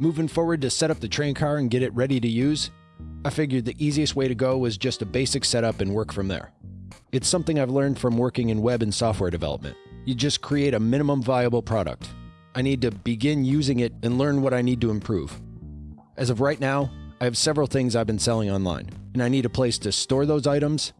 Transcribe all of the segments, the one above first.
Moving forward to set up the train car and get it ready to use, I figured the easiest way to go was just a basic setup and work from there. It's something I've learned from working in web and software development. You just create a minimum viable product. I need to begin using it and learn what I need to improve. As of right now, I have several things I've been selling online, and I need a place to store those items,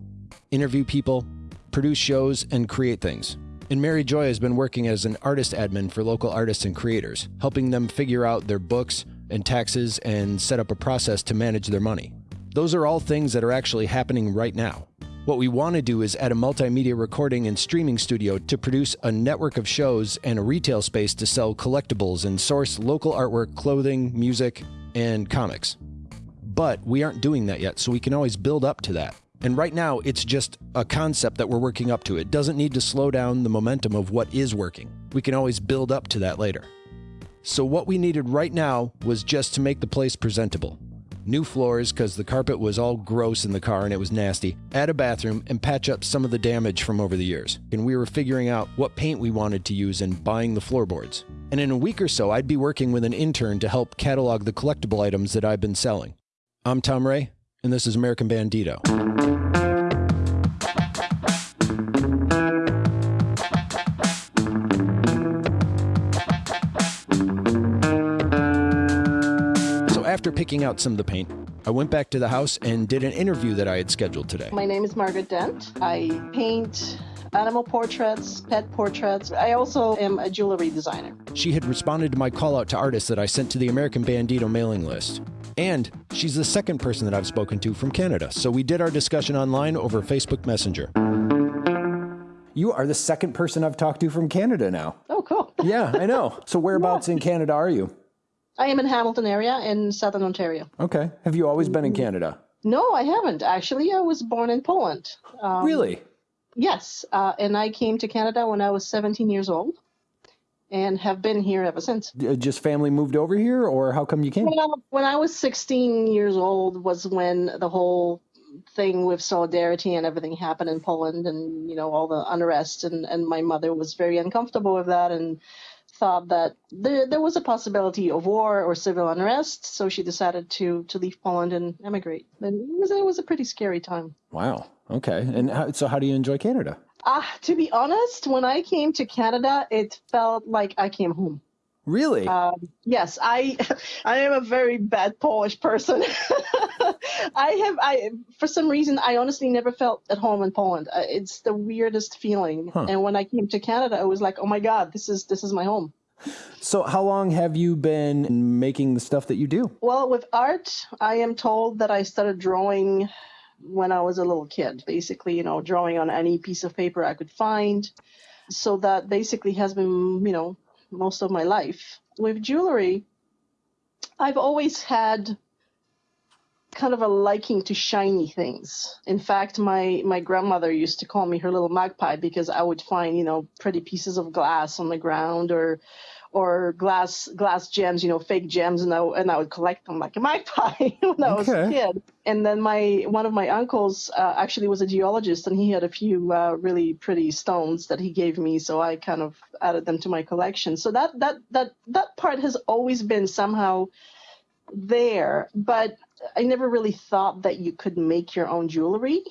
interview people, produce shows, and create things. And Mary Joy has been working as an artist admin for local artists and creators, helping them figure out their books and taxes and set up a process to manage their money. Those are all things that are actually happening right now. What we want to do is add a multimedia recording and streaming studio to produce a network of shows and a retail space to sell collectibles and source local artwork, clothing, music, and comics. But we aren't doing that yet, so we can always build up to that. And right now, it's just a concept that we're working up to. It doesn't need to slow down the momentum of what is working. We can always build up to that later. So, what we needed right now was just to make the place presentable. New floors, because the carpet was all gross in the car and it was nasty. Add a bathroom and patch up some of the damage from over the years. And we were figuring out what paint we wanted to use and buying the floorboards. And in a week or so, I'd be working with an intern to help catalog the collectible items that I've been selling. I'm Tom Ray, and this is American Bandito. So after picking out some of the paint, I went back to the house and did an interview that I had scheduled today. My name is Margaret Dent. I paint animal portraits, pet portraits. I also am a jewelry designer. She had responded to my call out to artists that I sent to the American Bandito mailing list. And she's the second person that I've spoken to from Canada. So we did our discussion online over Facebook Messenger. You are the second person I've talked to from Canada now. Oh, cool. Yeah, I know. So whereabouts in Canada are you? I am in Hamilton area in southern Ontario. Okay. Have you always been in Canada? No, I haven't. Actually, I was born in Poland. Um, Really? Yes. Uh, and I came to Canada when I was 17 years old and have been here ever since. Uh, Just family moved over here, or how come you came? Well, when I was 16 years old was when the whole thing with solidarity and everything happened in Poland and, you know, all the unrest. And, and my mother was very uncomfortable with that and thought that there, there was a possibility of war or civil unrest. So she decided to, to leave Poland and emigrate. And it was, it was a pretty scary time. Wow. Okay. And how, so, how do you enjoy Canada? Ah, to be honest, when I came to Canada, it felt like I came home. Really? Um, yes, I I am a very bad Polish person. I have I for some reason I honestly never felt at home in Poland. Uh, It's the weirdest feeling. Huh. And when I came to Canada, I was like, oh my god, this is this is my home. so, how long have you been making the stuff that you do? Well, with art, I am told that I started drawing when I was a little kid. Basically, you know, drawing on any piece of paper I could find. So that basically has been, you know, most of my life. With jewelry, I've always had kind of a liking to shiny things. In fact, my my grandmother used to call me her little magpie because I would find, you know, pretty pieces of glass on the ground or or glass glass gems, you know, fake gems, and I and I would collect them like a magpie when I was a kid. And then my one of my uncles uh, actually was a geologist, and he had a few uh, really pretty stones that he gave me, so I kind of added them to my collection. So that that that that part has always been somehow there, but I never really thought that you could make your own jewelry.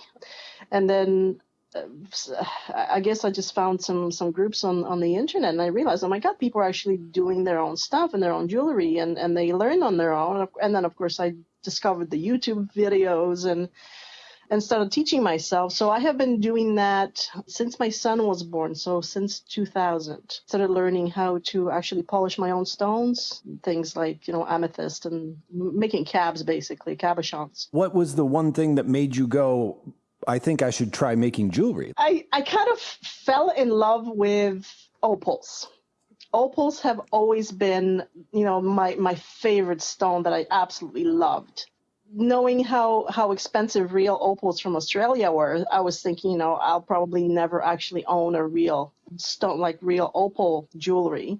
And then Uh, I I guess I just found some some groups on on the internet, and I realized, oh my God, people are actually doing their own stuff and their own jewelry, and and they learn on their own. And then of course I discovered the YouTube videos and and started teaching myself. So I have been doing that since my son was born. So since 2000, started learning how to actually polish my own stones, things like you know amethyst and making cabs, basically cabochons. What was the one thing that made you go, I think I should try making jewelry? I, I kind of fell in love with opals. Opals have always been, you know, my, my favorite stone that I absolutely loved. Knowing how, how expensive real opals from Australia were, I was thinking, you know, I'll probably never actually own a real stone, like real opal jewelry.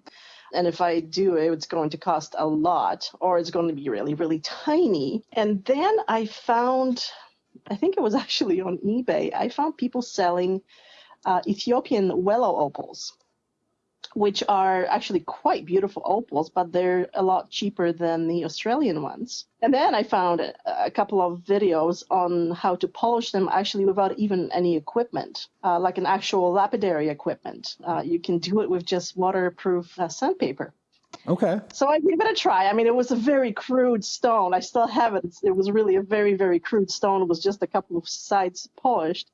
And if I do, it's going to cost a lot, or it's going to be really, really tiny. And then I found I think it was actually on eBay. I found people selling uh, Ethiopian Welo opals. which are actually quite beautiful opals, but they're a lot cheaper than the Australian ones. And then I found a, couple of videos on how to polish them actually without even any equipment, uh, like an actual lapidary equipment. Uh, you can do it with just waterproof uh, sandpaper. Okay. So I gave it a try. I mean, it was a very crude stone. I still have it. It was really a very, very crude stone. It was just a couple of sides polished.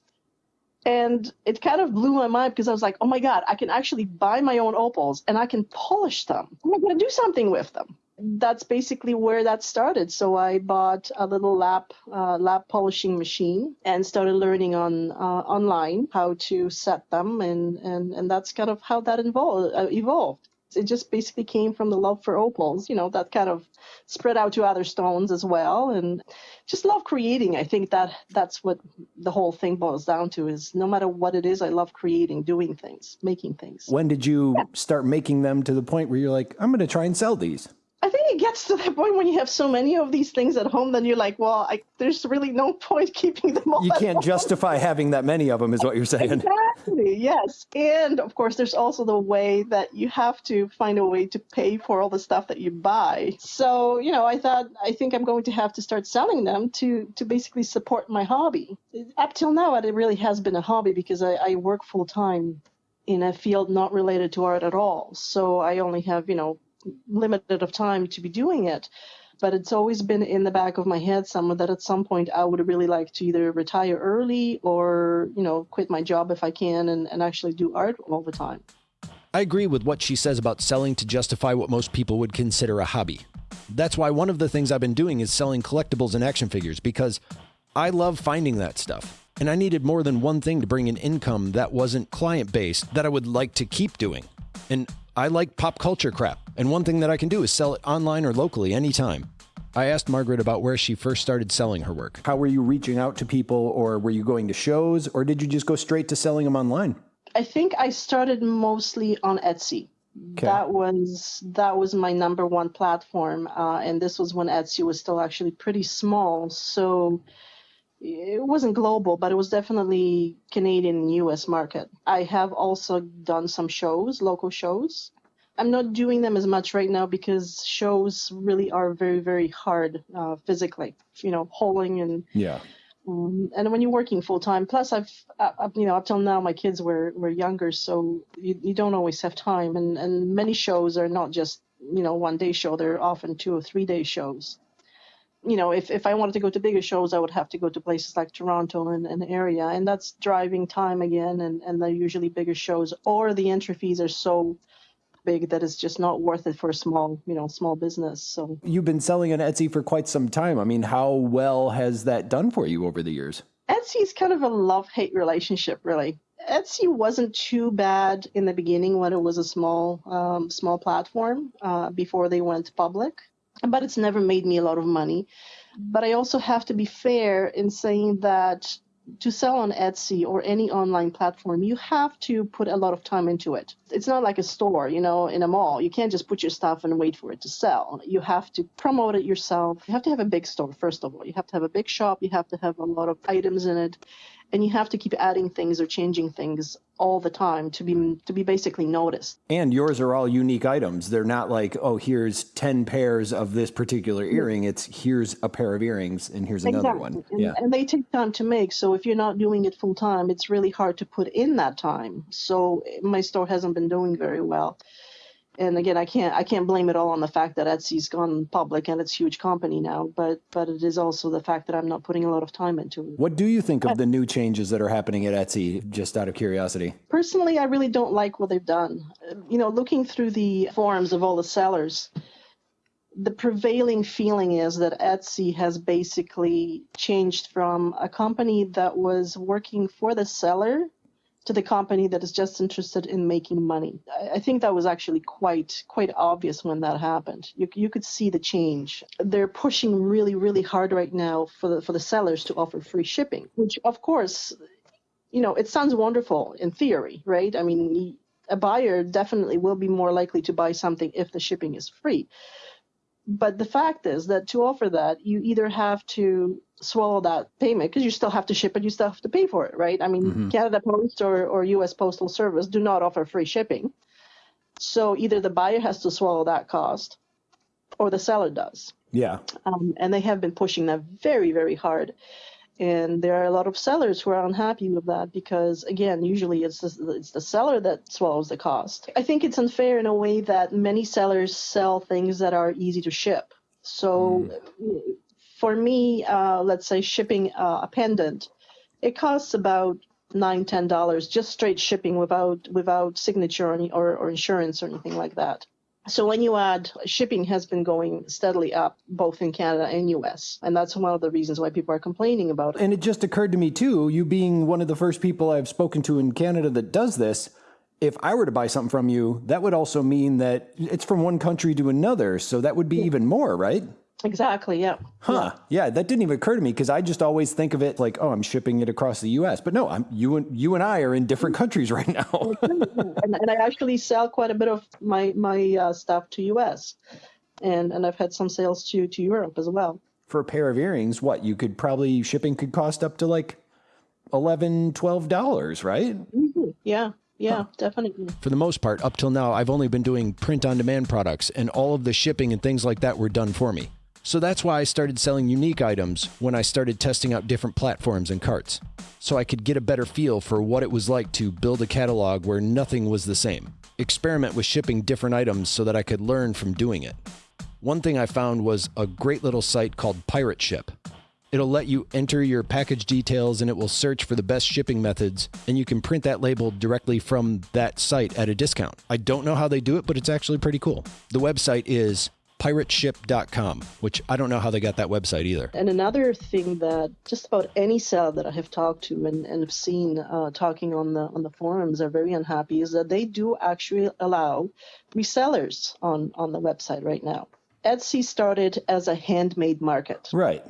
And it kind of blew my mind because I was like, oh my God, I can actually buy my own opals and I can polish them. I'm going to do something with them. That's basically where that started. So I bought a little lap uh, lap polishing machine and started learning on uh, online how to set them, and, and and that's kind of how that uh, evolved it just basically came from the love for opals, you know, that kind of spread out to other stones as well. And just love creating. I think that that's what the whole thing boils down to is no matter what it is, I love creating, doing things, making things. When did you yeah. start making them to the point where you're like, I'm going to try and sell these? I think it gets to that point when you have so many of these things at home, then you're like, well, I, there's really no point keeping them all. You can't justify having that many of them, is what you're saying. Exactly. Yes, and of course, there's also the way that you have to find a way to pay for all the stuff that you buy. So, you know, I thought I think I'm going to have to start selling them to to basically support my hobby. Up till now, it really has been a hobby because I, I work full time in a field not related to art at all. So I only have, you know, limited of time to be doing it but it's always been in the back of my head somewhere that at some point I would really like to either retire early or, you know, quit my job if I can and, and actually do art all the time. I agree with what she says about selling to justify what most people would consider a hobby. That's why one of the things I've been doing is selling collectibles and action figures because I love finding that stuff. And I needed more than one thing to bring in income that wasn't client based that I would like to keep doing. And I like pop culture crap, and one thing that I can do is sell it online or locally anytime. I asked Margaret about where she first started selling her work. How were you reaching out to people, or were you going to shows, or did you just go straight to selling them online? I think I started mostly on Etsy. Okay. That was that was my number one platform, uh, and this was when Etsy was still actually pretty small. So it wasn't global, but it was definitely Canadian and US market. I have also done some shows, local shows. I'm not doing them as much right now because shows really are very, very hard uh, physically, you know, hauling and yeah. Um, and when you're working full time, plus I've, uh, you know, up till now my kids were, were younger, so you, you don't always have time. And, and many shows are not just, you know, one day show, they're often two or three day shows you know, if, if I wanted to go to bigger shows, I would have to go to places like Toronto and, and area, and that's driving time again, and, and they're usually bigger shows, or the entry fees are so big that it's just not worth it for a small, you know, small business. So you've been selling on Etsy for quite some time. I mean, how well has that done for you over the years? Etsy is kind of a love-hate relationship, really. Etsy wasn't too bad in the beginning when it was a small, um, small platform uh, before they went public but it's never made me a lot of money. But I also have to be fair in saying that to sell on Etsy or any online platform, you have to put a lot of time into it. It's not like a store, you know, in a mall. You can't just put your stuff and wait for it to sell. You have to promote it yourself. You have to have a big store, first of all. You have to have a big shop. You have to have a lot of items in it and you have to keep adding things or changing things all the time to be to be basically noticed. And yours are all unique items. They're not like, oh, here's 10 pairs of this particular mm-hmm. earring. It's here's a pair of earrings and here's another exactly. one. And, yeah. and they take time to make. So if you're not doing it full time, it's really hard to put in that time. So my store hasn't been doing very well and again, I can't I can't blame it all on the fact that Etsy's gone public and it's a huge company now, but but it is also the fact that I'm not putting a lot of time into it. What do you think of the new changes that are happening at Etsy? Just out of curiosity. Personally, I really don't like what they've done. You know, looking through the forums of all the sellers, the prevailing feeling is that Etsy has basically changed from a company that was working for the seller to the company that is just interested in making money. I think that was actually quite quite obvious when that happened. You, you could see the change. They're pushing really really hard right now for the for the sellers to offer free shipping, which of course, you know, it sounds wonderful in theory, right? I mean, a buyer definitely will be more likely to buy something if the shipping is free. But the fact is that to offer that, you either have to swallow that payment because you still have to ship it, you still have to pay for it, right? I mean, mm-hmm. Canada Post or, or US Postal Service do not offer free shipping. So either the buyer has to swallow that cost or the seller does. Yeah. Um, and they have been pushing that very, very hard. And there are a lot of sellers who are unhappy with that because, again, usually it's the, it's the seller that swallows the cost. I think it's unfair in a way that many sellers sell things that are easy to ship. So mm. for me, uh, let's say shipping uh, a pendant, it costs about nine ten dollars just straight shipping without without signature or, or, or insurance or anything like that so when you add shipping has been going steadily up both in Canada and US and that's one of the reasons why people are complaining about it. And it just occurred to me too, you being one of the first people I've spoken to in Canada that does this, if I were to buy something from you, that would also mean that it's from one country to another, so that would be yeah. even more, right? Exactly. Yeah. Huh. Yeah. That didn't even occur to me because I just always think of it like, oh, I'm shipping it across the U.S. But no, I'm you and you and I are in different countries right now. and, and, I actually sell quite a bit of my my uh, stuff to U.S. and and I've had some sales to to Europe as well. For a pair of earrings, what you could probably shipping could cost up to like 11 12 dollars, right? Mm-hmm. Yeah. Yeah, huh. definitely. For the most part, up till now, I've only been doing print on demand products, and all of the shipping and things like that were done for me. So that's why I started selling unique items when I started testing out different platforms and carts, so I could get a better feel for what it was like to build a catalog where nothing was the same. Experiment with shipping different items so that I could learn from doing it. One thing I found was a great little site called Pirate Ship. It'll let you enter your package details and it will search for the best shipping methods, and you can print that label directly from that site at a discount. I don't know how they do it, but it's actually pretty cool. The website is pirateship.com, which I don't know how they got that website either. And another thing that just about any seller that I have talked to and, and have seen uh, talking on the on the forums are very unhappy is that they do actually allow resellers on on the website right now. Etsy started as a handmade market. Right.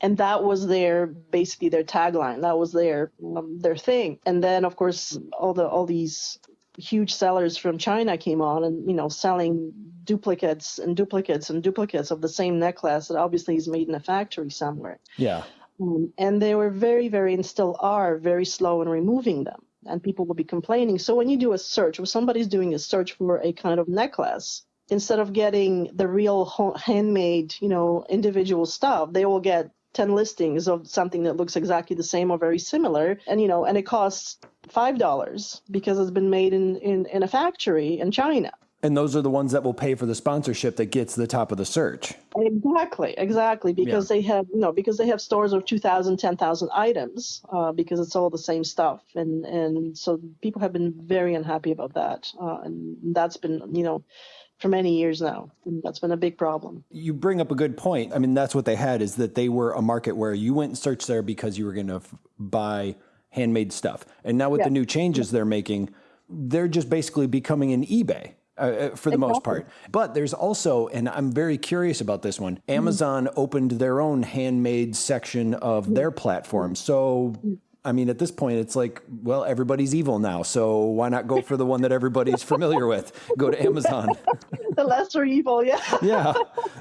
And that was their basically their tagline. That was their um, their thing. And then of course all the all these huge sellers from China came on and you know selling duplicates and duplicates and duplicates of the same necklace that obviously is made in a factory somewhere. Yeah. Um, and they were very, very, and still are very slow in removing them. And people will be complaining. So when you do a search, when somebody's doing a search for a kind of necklace, instead of getting the real handmade, you know, individual stuff, they will get 10 listings of something that looks exactly the same or very similar and you know and it costs five dollars because it's been made in, in in a factory in china and those are the ones that will pay for the sponsorship that gets the top of the search. Exactly, exactly. Because yeah. they have you know because they have stores of 2,000, 10,000 items uh, because it's all the same stuff, and and so people have been very unhappy about that, uh, and that's been you know for many years now. And that's been a big problem. You bring up a good point. I mean, that's what they had is that they were a market where you went and searched there because you were going to buy handmade stuff, and now with yeah. the new changes yeah. they're making, they're just basically becoming an eBay uh, uh, for the exactly. most part. But there's also, and I'm very curious about this one. Mm-hmm. Amazon mm-hmm. opened their own handmade section of mm-hmm. their platform. So, I mean, at this point, it's like, well, everybody's evil now. So why not go for the one that everybody's familiar with? Go to Amazon. the lesser evil, yeah. yeah.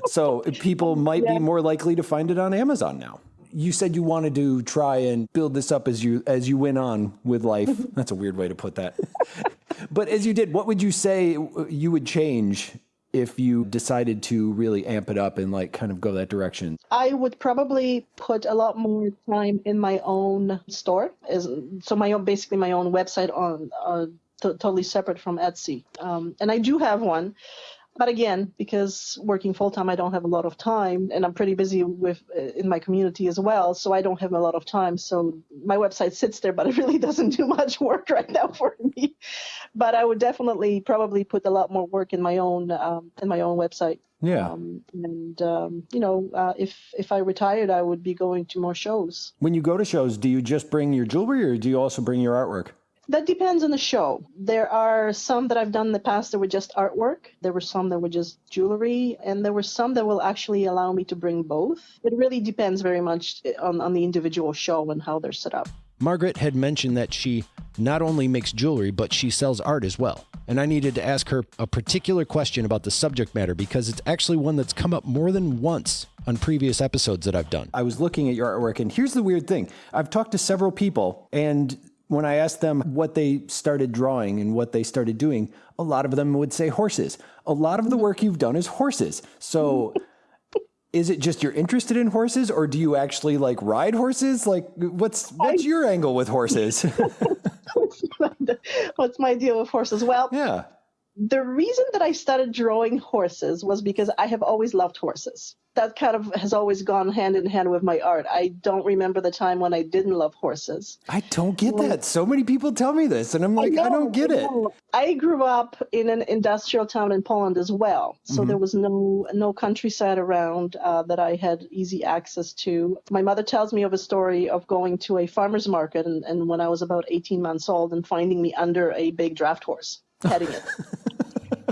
So people might yeah. be more likely to find it on Amazon now you said you wanted to try and build this up as you as you went on with life. That's a weird way to put that. but as you did, what would you say you would change if you decided to really amp it up and like kind of go that direction? I would probably put a lot more time in my own store, is so my own basically my own website on uh, t- totally separate from Etsy. Um, and I do have one, but again, because working full time, I don't have a lot of time, and I'm pretty busy with uh, in my community as well, so I don't have a lot of time. So my website sits there, but it really doesn't do much work right now for me. But I would definitely probably put a lot more work in my own um, in my own website. Yeah. Um, and um, you know, uh, if if I retired, I would be going to more shows. When you go to shows, do you just bring your jewelry, or do you also bring your artwork? That depends on the show. There are some that I've done in the past that were just artwork. There were some that were just jewelry, and there were some that will actually allow me to bring both. It really depends very much eh, on, on the individual show and how they're set up. Margaret had mentioned that she not only makes jewelry, but she sells art as well. And I needed to ask her a particular question about the subject matter because it's actually one that's come up more than once on previous episodes that I've done. I was looking at your artwork, and here's the weird thing I've talked to several people, and when I asked them what they started drawing and what they started doing, a lot of them would say horses. A lot of the work you've done is horses. So is it just you're interested in horses or do you actually like ride horses? Like what's what's I, your angle with horses? what's my deal with horses? Well, yeah the reason that I started drawing horses was because I have always loved horses. That kind of has always gone hand in hand with my art. I don't remember the time when I didn't love horses. I don't get that. So many people tell me this, and I'm like, I, know, I don't get I it. I grew up in an industrial town in Poland as well, so mm-hmm. there was no no countryside around uh, that I had easy access to. My mother tells me of a story of going to a farmer's market, and, and when I was about 18 months old, and finding me under a big draft horse heading it.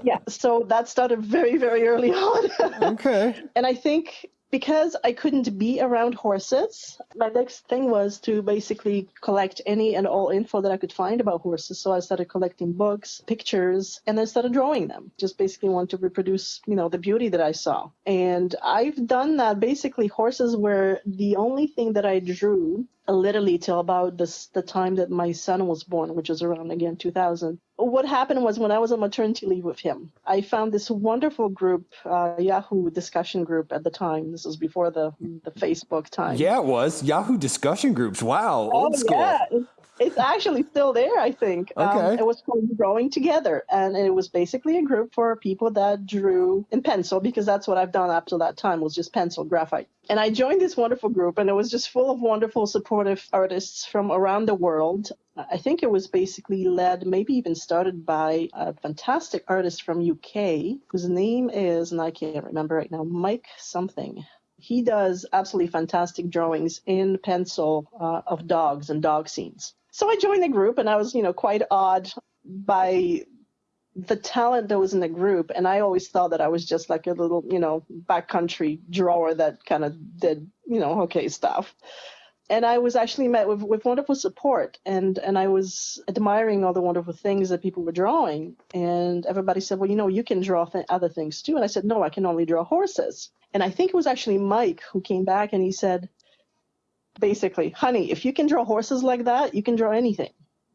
yeah, so that started very, very early on. okay. And I think because I couldn't be around horses, my next thing was to basically collect any and all info that I could find about horses. So I started collecting books, pictures, and then started drawing them. Just basically want to reproduce, you know, the beauty that I saw. And I've done that. Basically, horses were the only thing that I drew literally till about this, the time that my son was born, which was around again 2000. What happened was when I was on maternity leave with him, I found this wonderful group, uh, Yahoo discussion group at the time. This was before the the Facebook time. Yeah, it was Yahoo discussion groups. Wow, old oh, school. Yeah. It's actually still there, I think. Um, okay. Um, it was called Drawing Together, and it was basically a group for people that drew in pencil because that's what I've done up to that time was just pencil graphite. And I joined this wonderful group, and it was just full of wonderful, supportive artists from around the world. I think it was basically led, maybe even started by a fantastic artist from UK whose name is, and I can't remember right now, Mike something he does absolutely fantastic drawings in pencil uh, of dogs and dog scenes. So I joined the group, and I was, you know, quite awed by the talent that was in the group. And I always thought that I was just like a little, you know, backcountry drawer that kind of did, you know, okay stuff. And I was actually met with, with wonderful support, and and I was admiring all the wonderful things that people were drawing. And everybody said, well, you know, you can draw th- other things too. And I said, no, I can only draw horses. And I think it was actually Mike who came back and he said, basically, honey, if you can draw horses like that, you can draw anything.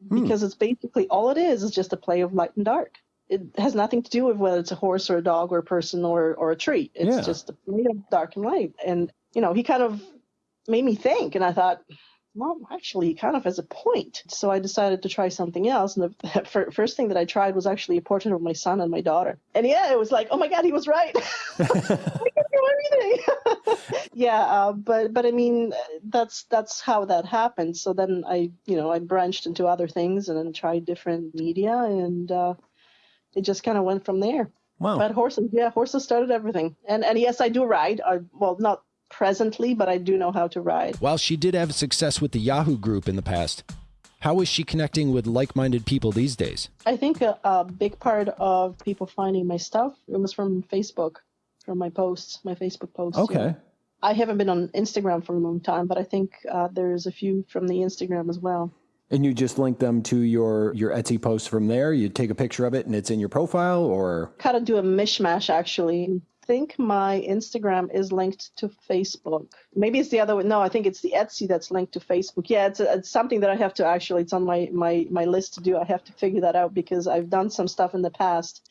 Hmm. Because it's basically all it is is just a play of light and dark. It has nothing to do with whether it's a horse or a dog or a person or, or a tree. It's yeah. just a play of dark and light. And, you know, he kind of made me think. And I thought, well, actually, he kind of has a point. So I decided to try something else. And the first thing that I tried was actually a portrait of my son and my daughter. And yeah, it was like, oh my God, he was right. I can do everything. yeah, uh, but but I mean, that's that's how that happened. So then I, you know, I branched into other things and then tried different media, and uh, it just kind of went from there. Wow. But horses, yeah, horses started everything. And and yes, I do ride. I, well, not presently, but I do know how to ride. While she did have success with the Yahoo group in the past, how is she connecting with like minded people these days? I think a, a, big part of people finding my stuff it was from Facebook, from my posts, my Facebook posts. Okay. I haven't been on Instagram for a long time, but I think uh, there's a few from the Instagram as well. And you just link them to your your Etsy posts from there. You take a picture of it, and it's in your profile, or kind of do a mishmash actually I think my Instagram is linked to Facebook. Maybe it's the other way. No, I think it's the Etsy that's linked to Facebook. Yeah, it's, it's something that I have to actually, it's on my, my, my list to do. I have to figure that out because I've done some stuff in the past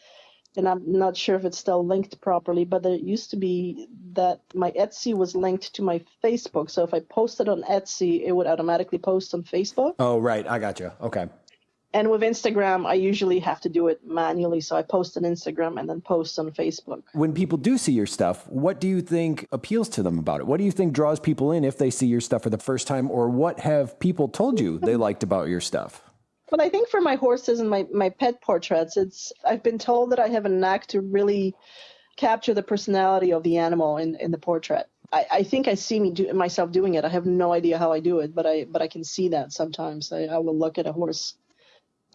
and I'm not sure if it's still linked properly, but there used to be that my Etsy was linked to my Facebook. So if I posted on Etsy, it would automatically post on Facebook. Oh, right. I got you. Okay. And with Instagram, I usually have to do it manually. So I post on Instagram and then post on Facebook. When people do see your stuff, what do you think appeals to them about it? What do you think draws people in if they see your stuff for the first time? Or what have people told you they liked about your stuff? Well, I think for my horses and my, my pet portraits, it's I've been told that I have a knack to really capture the personality of the animal in, in the portrait. I, I think I see me do myself doing it. I have no idea how I do it, but I but I can see that sometimes. I, I will look at a horse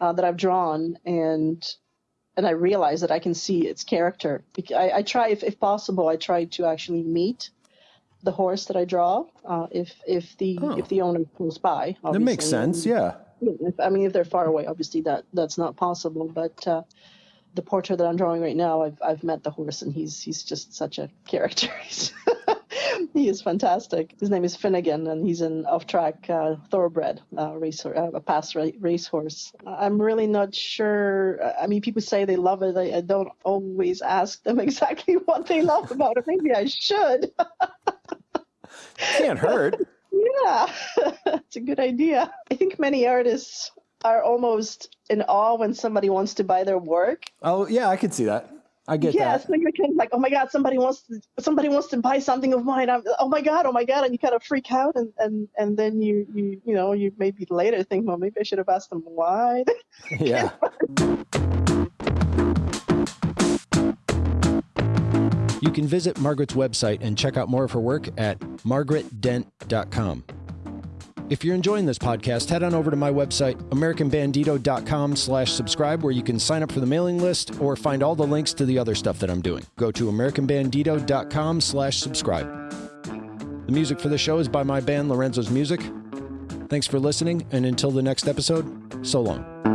uh, that I've drawn and and I realize that I can see its character. I, I try, if, if possible, I try to actually meet the horse that I draw. Uh, if if the oh. if the owner pulls by, obviously. that makes sense. Yeah. If, I mean, if they're far away, obviously that that's not possible. But uh, the portrait that I'm drawing right now, I've I've met the horse, and he's he's just such a character. he is fantastic. His name is Finnegan, and he's an off-track uh, thoroughbred uh, racer, uh, a past ra- racehorse. I'm really not sure. I mean, people say they love it. I, I don't always ask them exactly what they love about it. Maybe I should. Can't hurt. Yeah, it's a good idea. I think many artists are almost in awe when somebody wants to buy their work. Oh yeah, I could see that. I get yeah, that. it's like kind of like, oh my god, somebody wants to somebody wants to buy something of mine. I'm, oh my god, oh my god, and you kind of freak out, and and and then you you you know you maybe later think, well, maybe I should have asked them why. yeah. You can visit Margaret's website and check out more of her work at margaretdent.com. If you're enjoying this podcast, head on over to my website, americanbandito.com slash subscribe, where you can sign up for the mailing list or find all the links to the other stuff that I'm doing. Go to americanbandito.com slash subscribe. The music for the show is by my band, Lorenzo's Music. Thanks for listening, and until the next episode, so long.